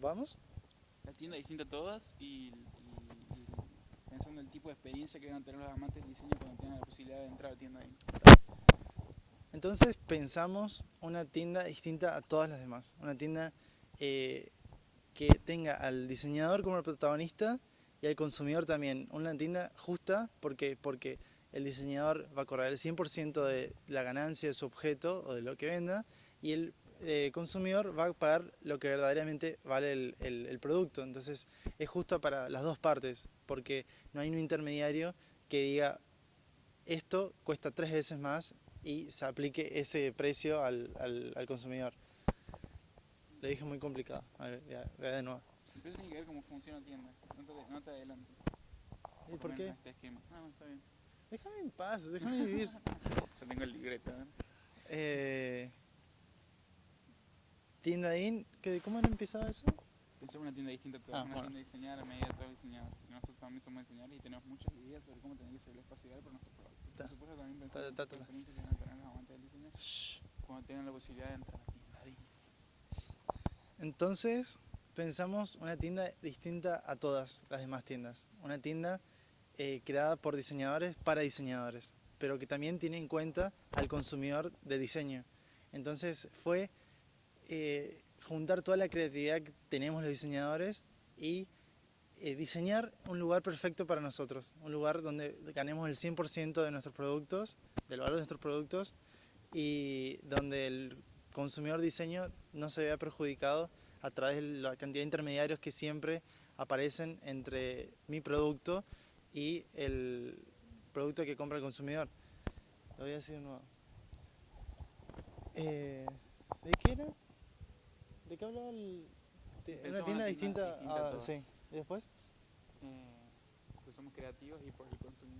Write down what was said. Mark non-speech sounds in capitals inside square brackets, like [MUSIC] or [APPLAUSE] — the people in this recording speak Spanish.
¿Vamos? La tienda distinta a todas y, y- y pensando en el tipo de experiencia que van a tener los amantes del diseño cuando tengan la posibilidad de entrar a la tienda ahí. Entonces pensamos una tienda distinta a todas las demás. Una tienda eh, que tenga al diseñador como el protagonista y al consumidor también. Una tienda justa porque, porque el diseñador va a cobrar el 100% de la ganancia de su objeto o de lo que venda y el eh, consumidor va a pagar lo que verdaderamente vale el, el- el producto. Entonces es justo para las dos partes porque no hay un intermediario que diga esto cuesta tres veces más y se aplique ese precio al, al- al consumidor. Lo dije muy complicado. A ver, de nuevo. Empieza a ver cómo funciona la tienda. No te, no te adelantes. ¿Y por qué? Este esquema. No, no, está bien. Déjame en paz, déjame vivir. [LAUGHS] Ya tengo el libreto. ¿eh? Eh, tienda IN, ¿qué- ¿cómo era empezaba eso? Una tienda distinta a todas, Ah, una bueno. tienda diseñada a medida de todos los diseñadores. Y Nosotros también somos diseñadores y tenemos muchas ideas sobre cómo tiene que ser el espacio ideal para nuestro producto. Ta. Por supuesto también Ta, pensamos en ta, las ta, ta. experiencias que van a tener los amantes del diseño Shh. cuando tengan la posibilidad de entrar a la tienda ahí. Entonces pensamos una tienda distinta a todas las demás tiendas. Una tienda eh, creada por diseñadores para diseñadores, pero que también tiene en cuenta al consumidor de diseño. Entonces fue eh, juntar toda la creatividad que tenemos los diseñadores y eh, diseñar un lugar perfecto para nosotros, un lugar donde ganemos el 100% de nuestros productos, del valor de nuestros productos y donde el consumidor diseño no se vea perjudicado a través de la cantidad de intermediarios que siempre aparecen entre mi producto y el producto que compra el consumidor. Lo voy a decir de nuevo. Eh, ¿De qué era? ¿De qué hablaba el...? Pensaba una tienda distinta, distinta a. Sí. ¿Y después? Eh, que somos creativos y por el consumidor.